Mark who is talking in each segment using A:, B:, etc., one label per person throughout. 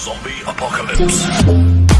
A: Zombie Apocalypse.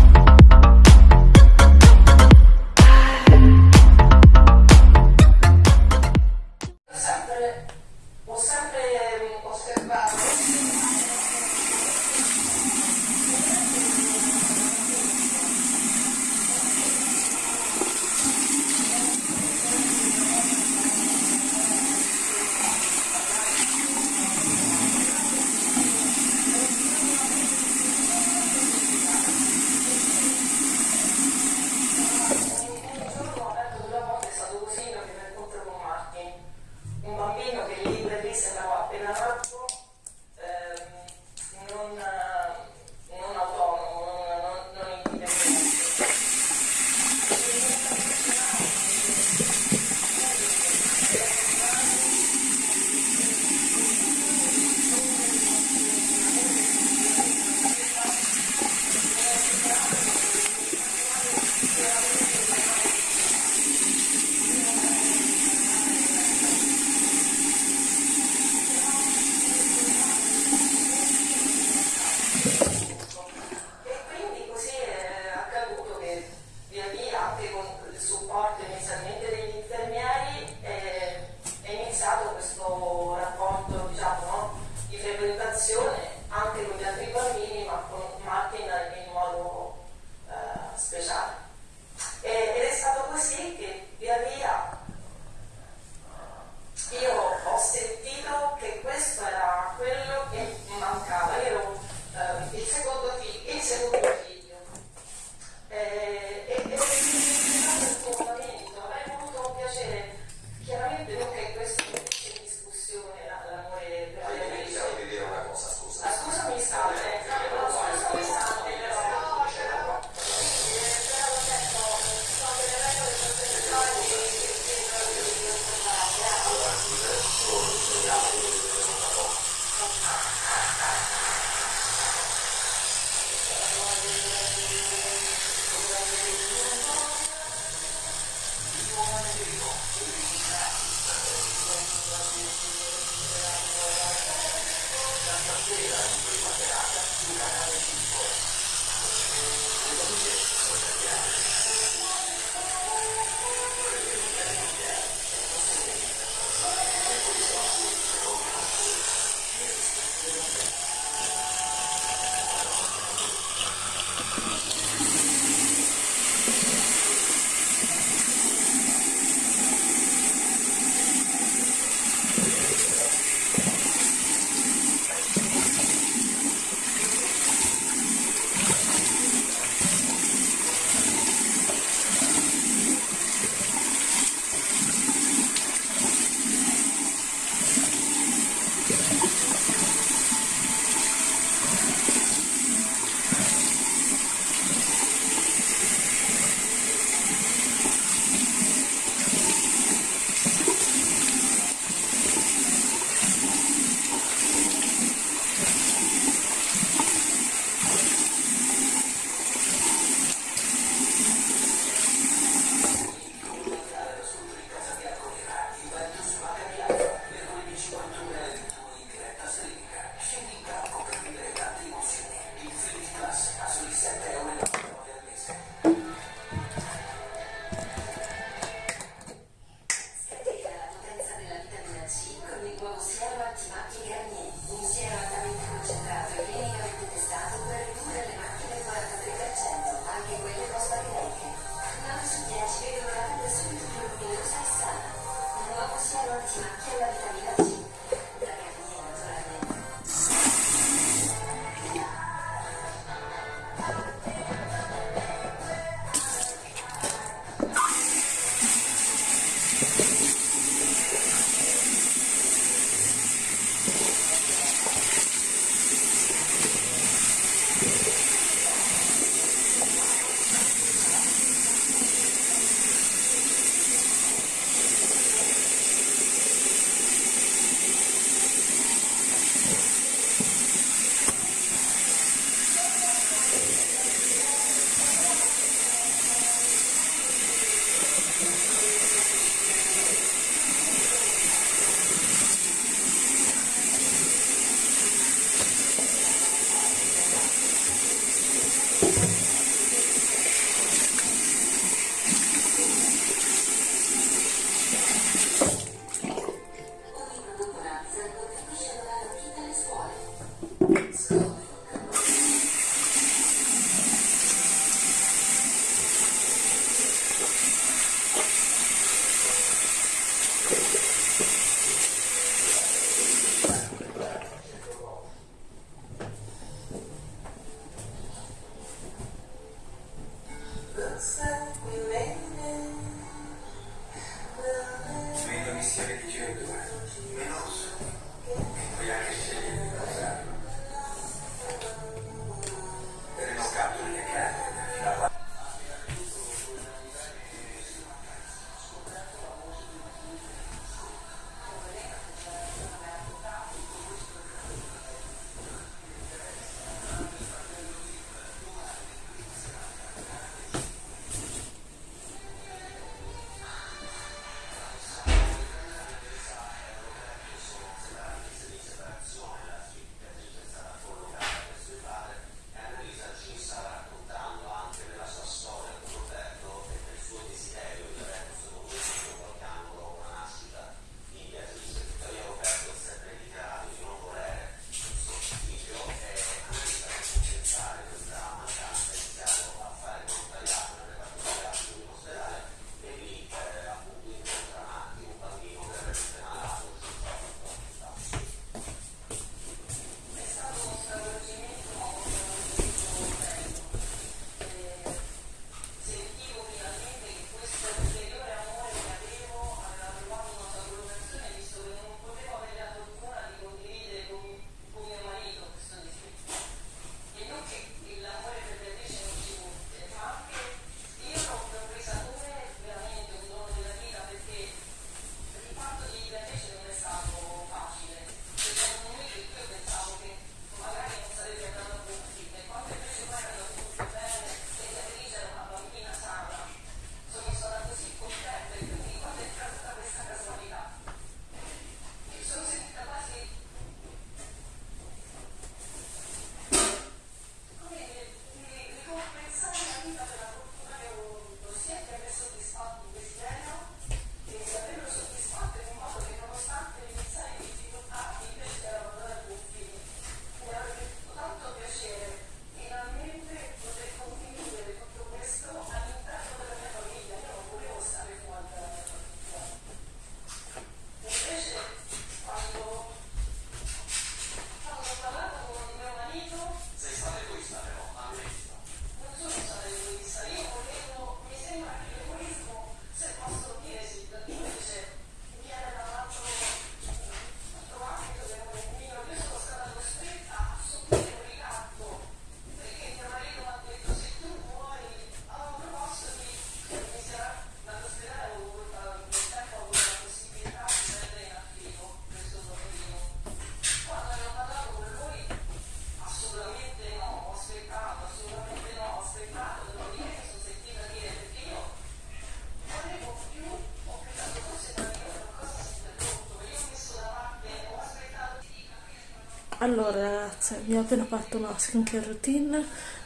B: Allora ragazze, mi ho appena fatto una skincare routine,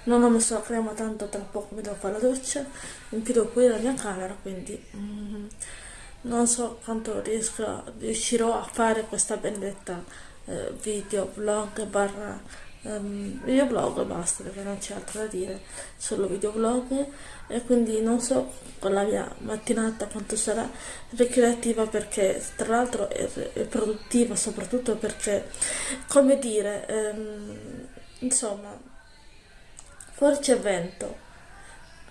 B: non ho messo la crema tanto tra poco mi devo fare la doccia, in più devo pulire la mia camera, quindi mm, non so quanto riesco, riuscirò a fare questa benedetta eh, video vlog barra video vlog e basta perché non c'è altro da dire, solo video vlog e quindi non so con la mia mattinata quanto sarà ricreativa perché tra l'altro è, è produttiva soprattutto perché come dire ehm, insomma fuori c'è vento.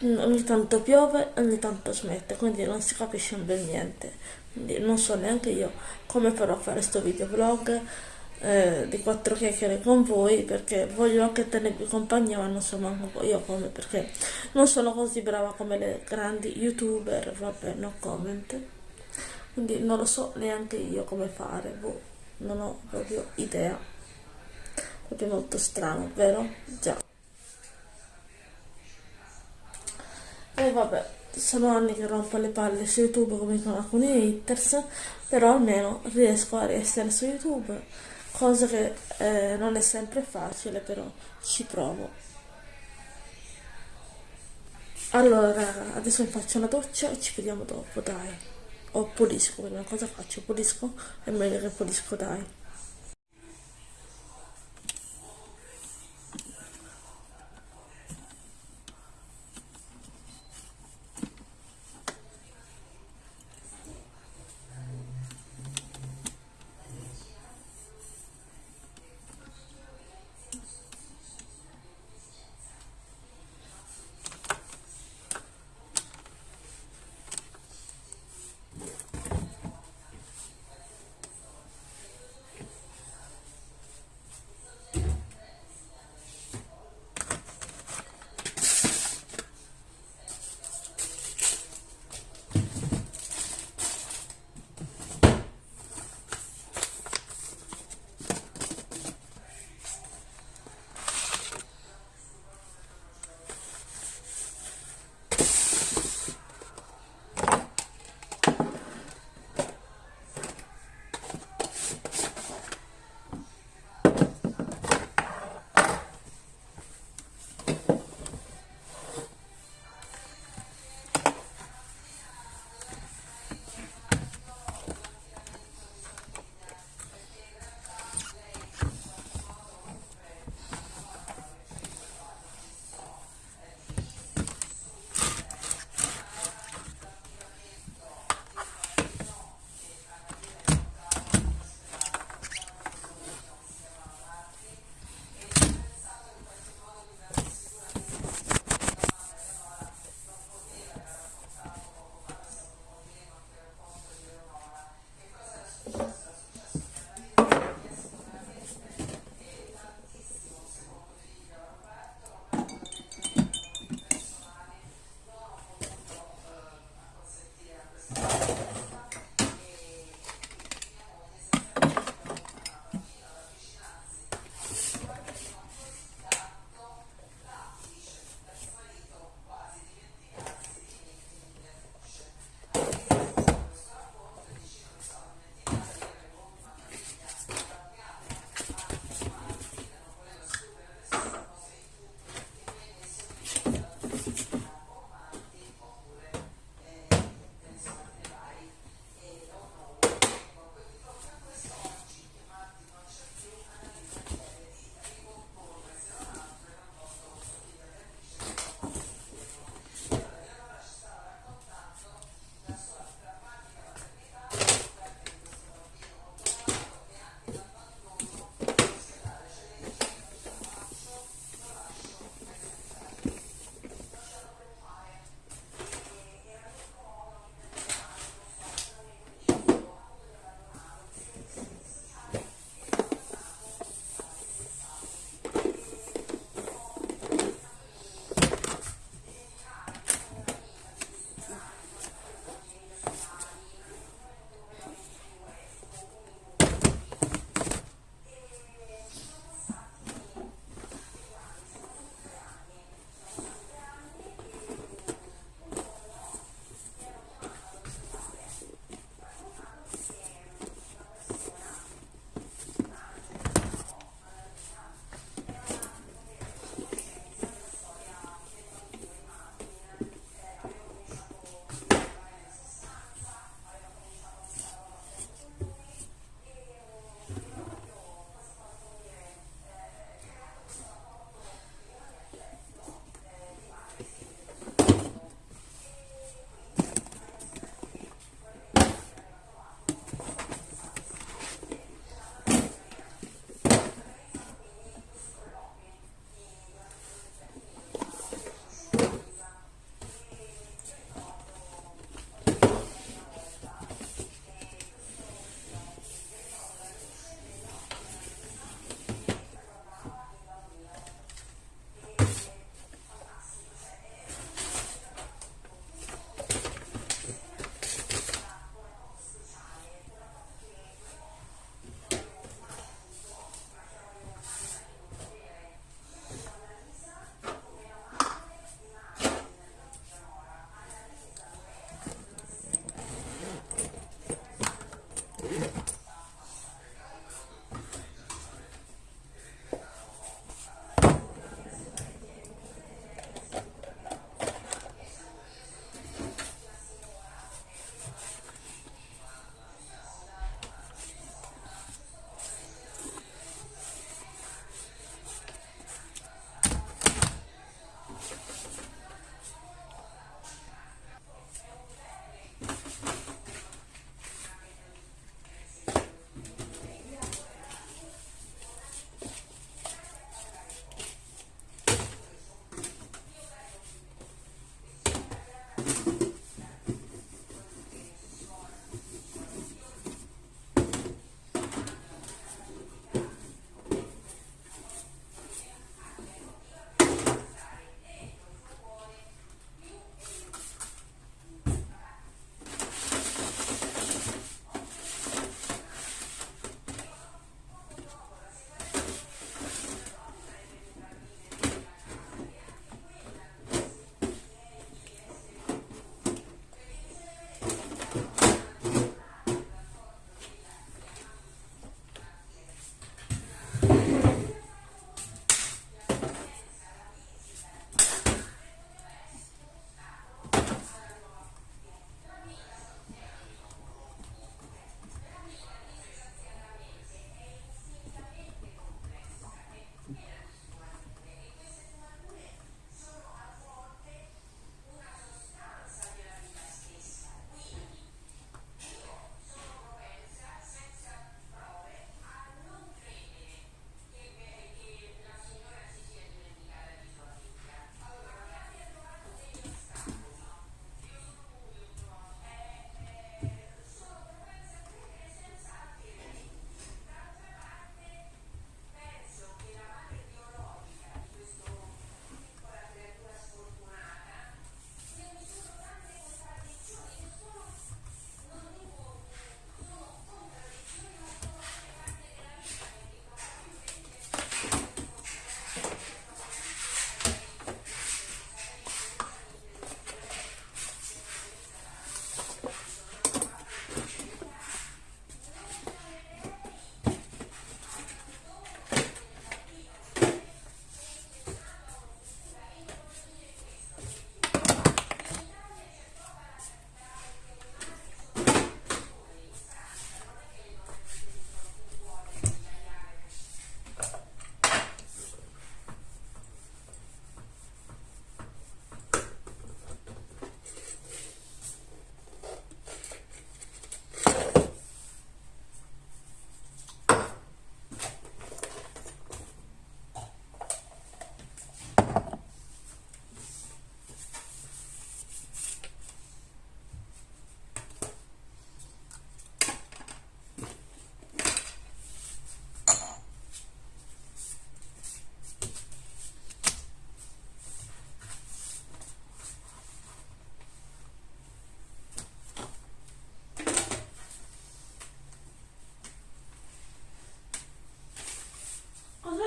B: Ogni tanto piove ogni tanto smette quindi non si capisce un bel niente. Quindi non so neanche io come farò a fare sto video vlog eh, di quattro chiacchiere con voi perché voglio anche tenervi compagnia ma non so manco io come perché non sono così brava come le grandi youtuber vabbè no comment. Quindi non lo so neanche io come fare boh, non ho proprio idea. Proprio molto strano vero? già. E vabbè sono anni che rompo le palle su youtube come con alcuni haters però almeno riesco a essere su youtube cosa che eh, non è sempre facile però ci provo. Allora adesso mi faccio una doccia e ci vediamo dopo dai. O pulisco prima cosa faccio pulisco? È meglio che pulisco dai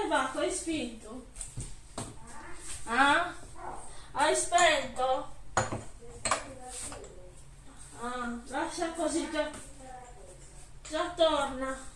B: Marco, hai spinto? Ah? Hai spento? Ah, lascia così che già torna.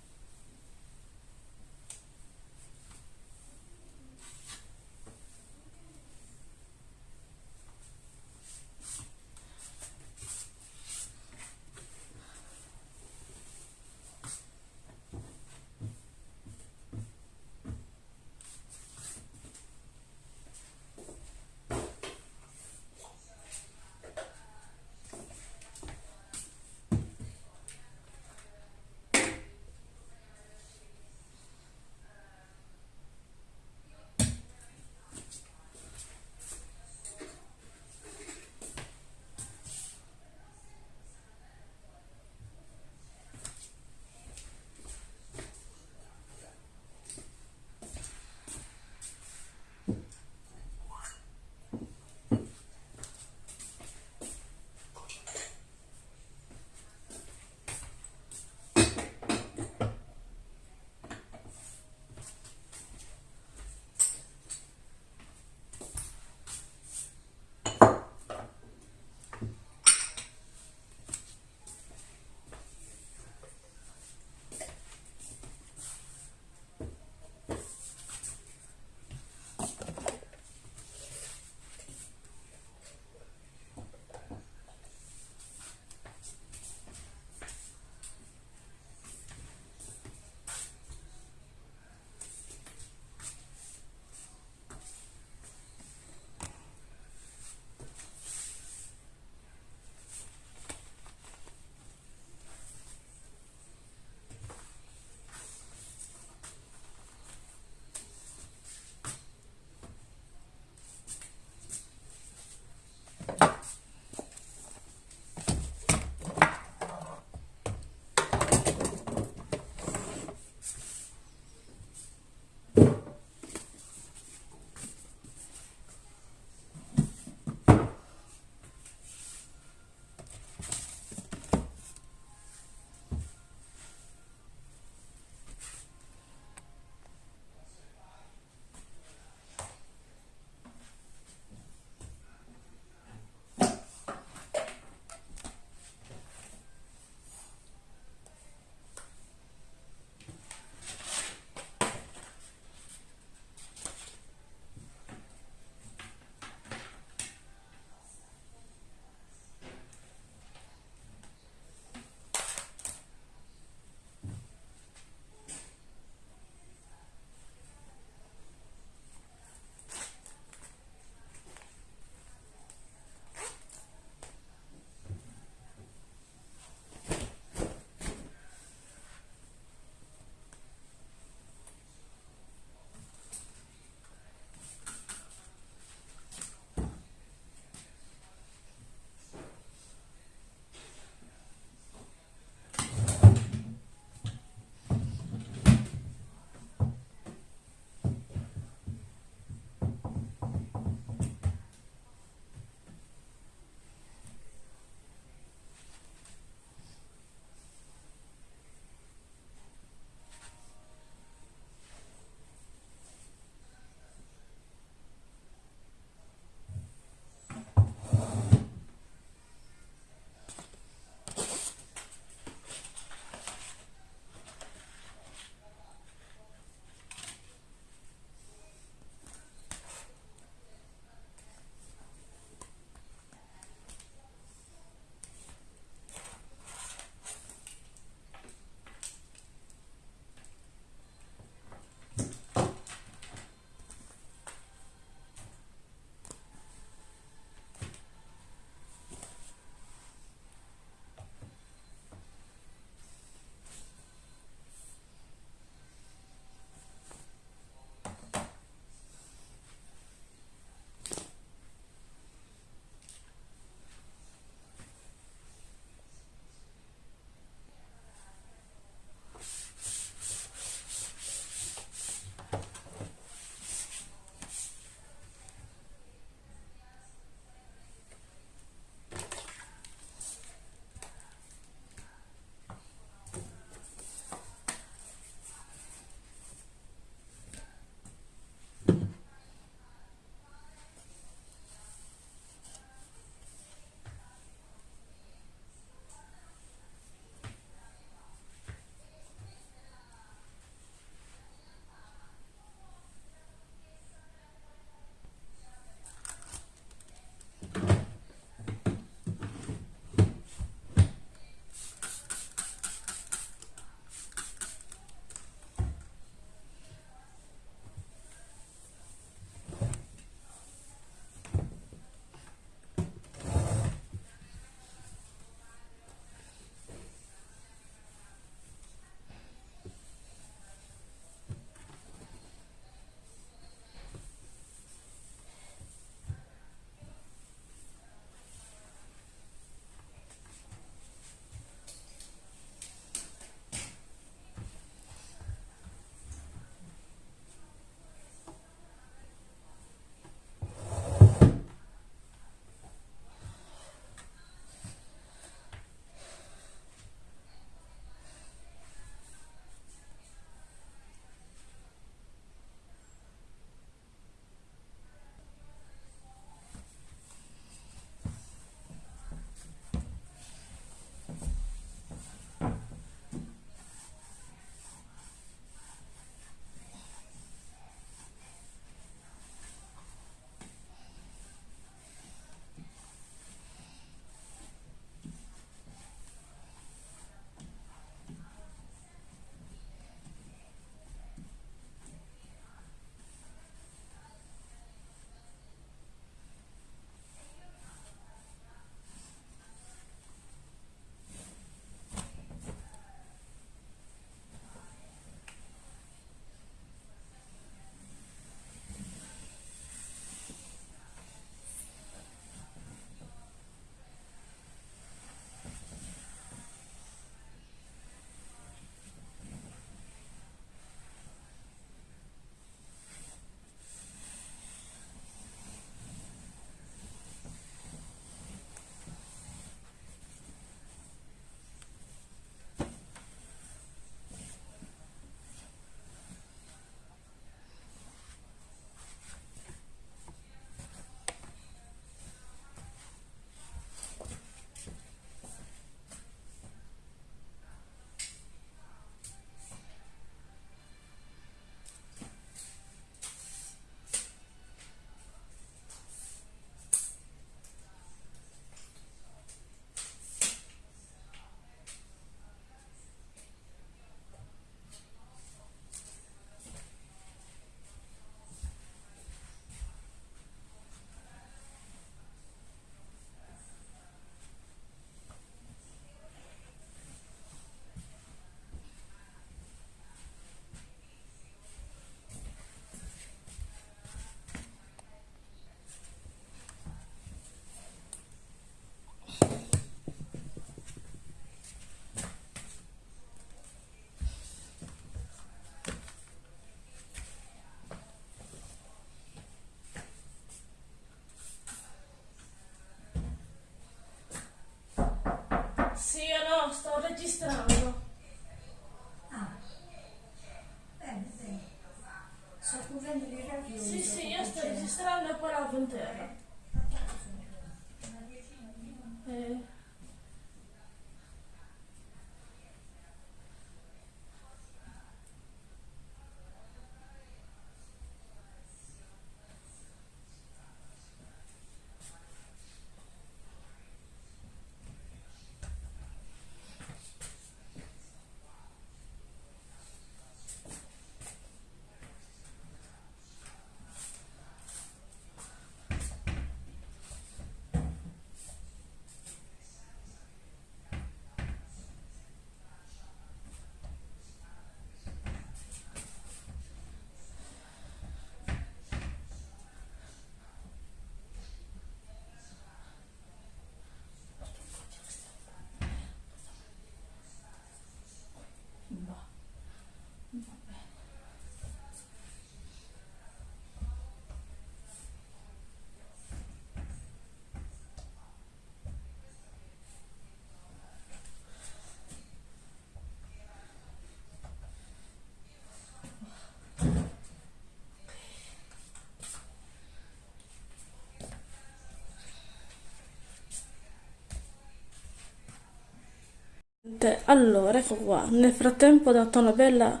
B: Allora, ecco qua, nel frattempo ho dato una bella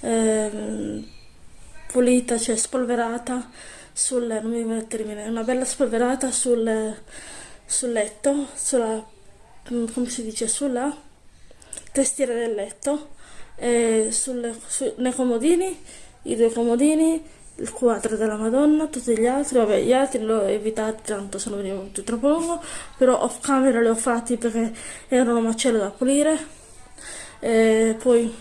B: ehm, pulita, cioè spolverata sul, non mi viene il termine, una bella spolverata sul, sul letto, sulla, come si dice, sulla testiera del letto, e sulle, su, nei comodini, i due comodini, il quadro della Madonna, tutti gli altri, vabbè, gli altri li ho evitati tanto se non veniva più troppo lungo, però off camera li ho fatti perché erano macello da pulire. E poi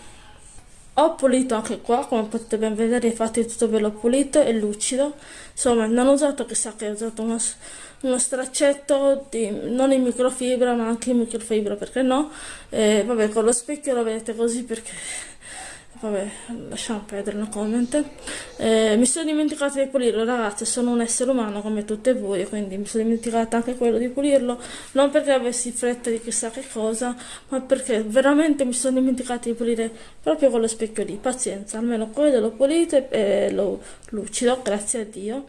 B: ho pulito anche qua, come potete ben vedere, infatti tutto bello pulito e lucido. Insomma, non ho usato chissà che ho usato uno, uno straccetto di, non in microfibra, ma anche in microfibra, perché no? E vabbè, con lo specchio lo vedete così perché vabbè, lasciamo perdere no comment. Eh, mi sono dimenticata di pulirlo, ragazzi, sono un essere umano come tutte voi, quindi mi sono dimenticata anche quello di pulirlo, non perché avessi fretta di chissà che cosa, ma perché veramente mi sono dimenticata di pulire proprio con lo specchio lì. Pazienza, almeno quello l'ho pulito e lo lucido, grazie a Dio.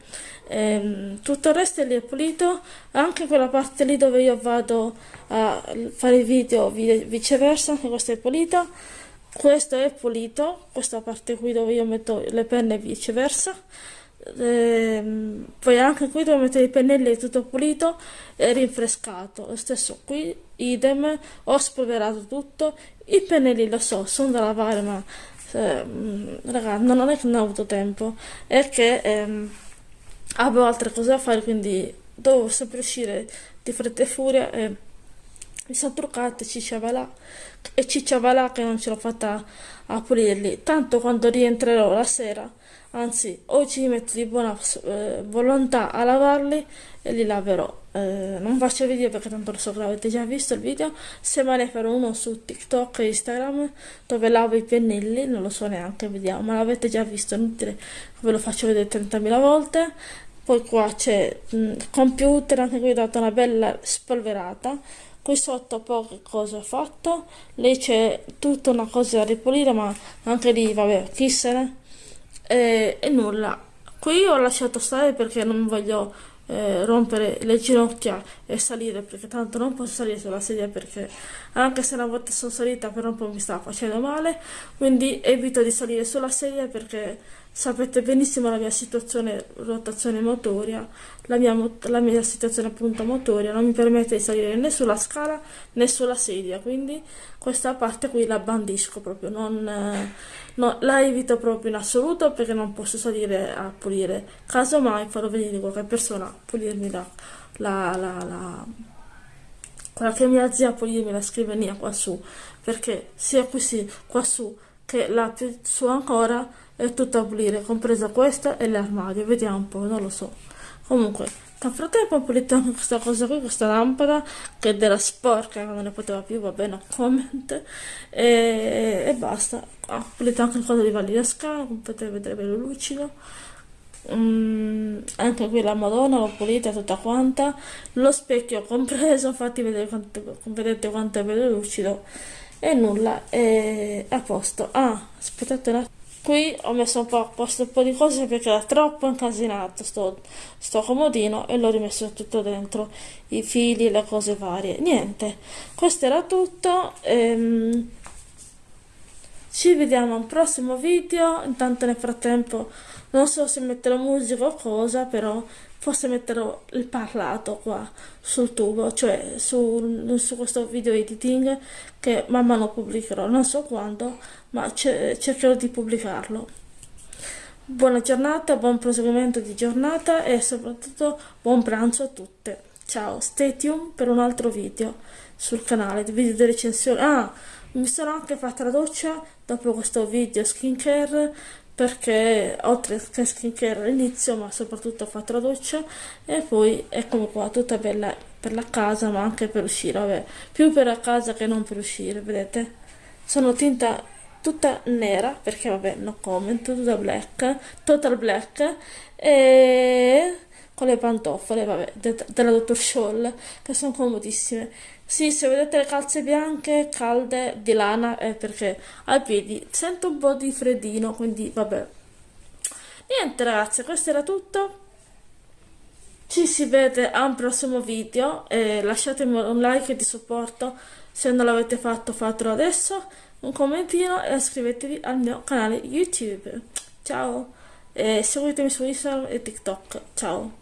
B: Eh, tutto il resto lì è pulito, anche quella parte lì dove io vado a fare video viceversa, anche questa è pulita questo è pulito questa parte qui dove io metto le penne e viceversa. Ehm, poi anche qui dove metto i pennelli è tutto pulito e rinfrescato. Lo stesso qui idem ho spolverato tutto. I pennelli lo so sono da lavare ma eh, raga non è che non ho avuto tempo. È che ehm, avevo altre cose da fare quindi dovevo sempre uscire di fretta e furia e mi sono cicciavalà e cicciavalà che non ce l'ho fatta a pulirli. Tanto quando rientrerò la sera anzi oggi mi metto di buona eh, volontà a lavarli e li laverò. Eh, non faccio video perché tanto lo so che l'avete già visto il video. Se me ne farò uno su tiktok e instagram dove lavo i pennelli non lo so neanche vediamo. Ma l'avete già visto inutile ve lo faccio vedere 30.000 volte. Poi qua c'è il computer anche qui ho dato una bella spolverata qui sotto poche cose ho fatto. Lì c'è tutta una cosa da ripulire ma anche lì vabbè chi se ne e, e nulla. Qui ho lasciato stare perché non voglio eh, rompere le ginocchia e salire perché tanto non posso salire sulla sedia perché anche se una volta sono salita per un po' mi stava facendo male. Quindi evito di salire sulla sedia perché sapete benissimo la mia situazione rotazione motoria la mia, la mia situazione appunto motoria non mi permette di salire né sulla scala né sulla sedia quindi questa parte qui la bandisco proprio non, no, la evito proprio in assoluto perché non posso salire a pulire. Casomai farò venire qualche persona a pulirmi la, la, la, la quella che mia zia a pulirmi la scrivania qua su perché sia qui sì, qua su che la più su ancora è tutto a pulire, compresa questa e l'armadio, vediamo un po', non lo so. Comunque, nel frattempo ho pulito anche questa cosa qui, questa lampada, che era sporca, non ne poteva più, va bene, comment, e, e basta. Ho pulito anche il coso di Validasca, come potete vedere bello lucido. Mm, anche qui la madonna l'ho pulita tutta quanta lo specchio compreso infatti vedete quanto, vedete quanto è bello lucido e nulla è a posto. Ah aspettate un attimo. Qui ho messo un po' a posto un po' di cose perché era troppo incasinato sto, sto comodino e l'ho rimesso tutto dentro i fili le cose varie. Niente questo era tutto ehm, ci vediamo al prossimo video. Intanto nel frattempo non so se metterò musica o cosa però forse metterò il parlato qua sul tubo cioè su, su questo video editing che man mano pubblicherò. Non so quando ma cercherò di pubblicarlo. Buona giornata buon proseguimento di giornata e soprattutto buon pranzo a tutte. Ciao stay tuned per un altro video sul canale video di recensione. Ah mi sono anche fatta la doccia dopo questo video skincare perché oltre che skincare all'inizio ma soprattutto ho fatto la doccia e poi eccomi qua tutta bella per la casa ma anche per uscire vabbè più per la casa che non per uscire vedete? Sono tinta tutta nera perché vabbè no comment tutta black total black e con le pantofole vabbè de della dottor Scholl che sono comodissime sì, se vedete le calze bianche, calde, di lana, è perché ai piedi sento un po' di freddino, quindi vabbè. Niente ragazzi, questo era tutto. Ci si vede a un prossimo video e lasciatemi un like di supporto se non l'avete fatto fatelo adesso, un commentino e iscrivetevi al mio canale YouTube. Ciao e seguitemi su Instagram e TikTok. Ciao.